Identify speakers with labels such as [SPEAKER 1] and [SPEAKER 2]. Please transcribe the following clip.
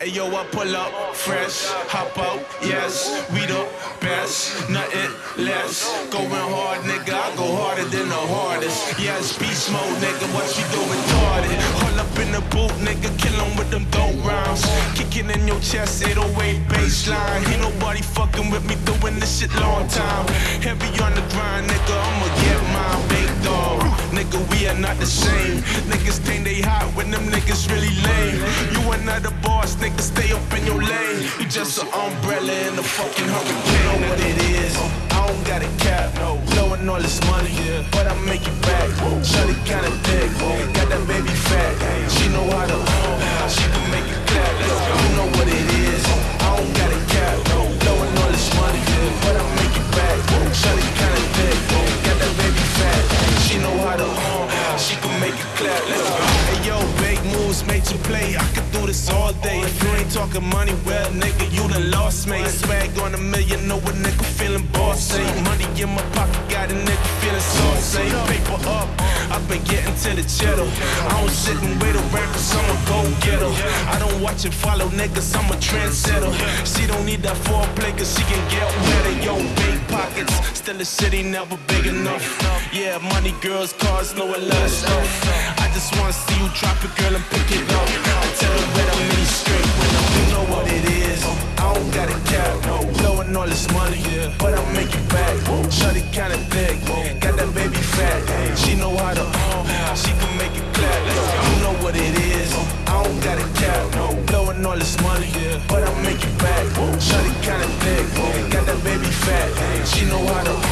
[SPEAKER 1] Hey yo, I pull up fresh, hop out, yes, we the best, nothing less. Going hard, nigga, I go harder than the hardest. Yes, beast mode, nigga, what you do retarded? Hold up in the booth, nigga, kill 'em with them dope rounds. Kicking in your chest, 808 bassline. Ain't nobody fucking with me doing this shit long time. Heavy on are not the same. Niggas think they hot when them niggas really lame. You another boss, nigga, stay up in your lane. You just an umbrella in the fucking hurricane. You Know what it is? I don't got a cap, no. Blowing all this money, but make it clap. Let's go. Hey yo, big moves made you play. I could do this all day. If you ain't talking money, well, nigga, you done lost me. Swag on a million, know a nigga feeling bossy. Money in my pocket, got a nigga feeling saucy. Paper up, I've been getting to the cheddar. I don't sit and wait around for someone get. I don't watch and follow niggas, I'm a trendsetter. She don't need that foreplay, cause she can get wetter. Yo, big pockets, still a city never big enough. Yeah, money, girls, cars, know a lot of stuff. I just wanna see you drop it, girl, and pick it up. I tell her where I'm in straight when I'm you know what it is. I don't got a cap. Blowing all this money, but I make it back. Shawty kinda Shawty